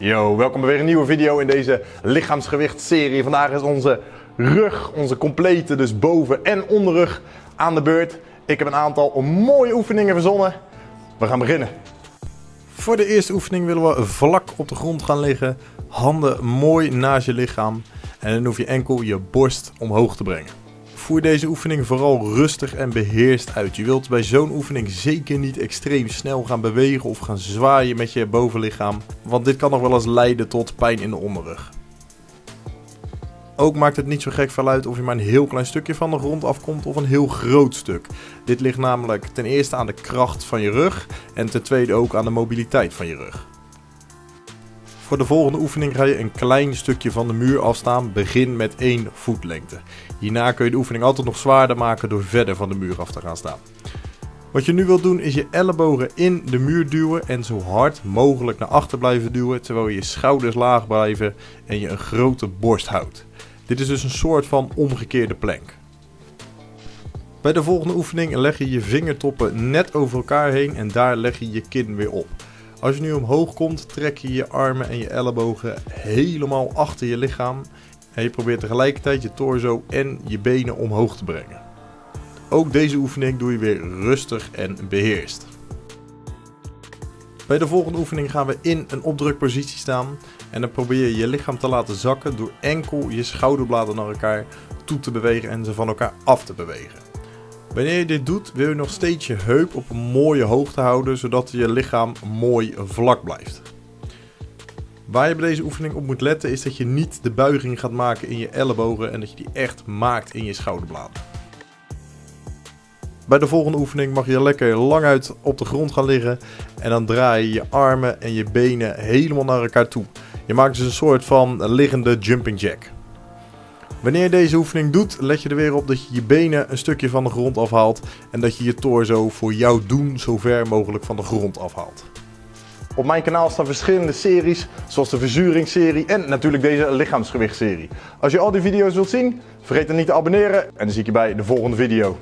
Yo, welkom bij weer een nieuwe video in deze lichaamsgewichtserie. Vandaag is onze rug, onze complete, dus boven- en onderrug aan de beurt. Ik heb een aantal mooie oefeningen verzonnen. We gaan beginnen. Voor de eerste oefening willen we vlak op de grond gaan liggen. Handen mooi naast je lichaam. En dan hoef je enkel je borst omhoog te brengen. Voer deze oefening vooral rustig en beheerst uit. Je wilt bij zo'n oefening zeker niet extreem snel gaan bewegen of gaan zwaaien met je bovenlichaam. Want dit kan nog wel eens leiden tot pijn in de onderrug. Ook maakt het niet zo gek veel uit of je maar een heel klein stukje van de grond afkomt of een heel groot stuk. Dit ligt namelijk ten eerste aan de kracht van je rug en ten tweede ook aan de mobiliteit van je rug. Voor de volgende oefening ga je een klein stukje van de muur afstaan. Begin met één voetlengte. Hierna kun je de oefening altijd nog zwaarder maken door verder van de muur af te gaan staan. Wat je nu wilt doen is je ellebogen in de muur duwen en zo hard mogelijk naar achter blijven duwen terwijl je schouders laag blijven en je een grote borst houdt. Dit is dus een soort van omgekeerde plank. Bij de volgende oefening leg je je vingertoppen net over elkaar heen en daar leg je je kin weer op. Als je nu omhoog komt, trek je je armen en je ellebogen helemaal achter je lichaam. En je probeert tegelijkertijd je torso en je benen omhoog te brengen. Ook deze oefening doe je weer rustig en beheerst. Bij de volgende oefening gaan we in een opdrukpositie staan. En dan probeer je je lichaam te laten zakken door enkel je schouderbladen naar elkaar toe te bewegen en ze van elkaar af te bewegen. Wanneer je dit doet, wil je nog steeds je heup op een mooie hoogte houden, zodat je lichaam mooi vlak blijft. Waar je bij deze oefening op moet letten is dat je niet de buiging gaat maken in je ellebogen en dat je die echt maakt in je schouderbladen. Bij de volgende oefening mag je lekker lang uit op de grond gaan liggen en dan draai je je armen en je benen helemaal naar elkaar toe. Je maakt dus een soort van liggende jumping jack. Wanneer je deze oefening doet, let je er weer op dat je je benen een stukje van de grond afhaalt en dat je je torso voor jouw doen zo ver mogelijk van de grond afhaalt. Op mijn kanaal staan verschillende series, zoals de verzuringsserie en natuurlijk deze lichaamsgewichtserie. Als je al die video's wilt zien, vergeet dan niet te abonneren en dan zie ik je bij de volgende video.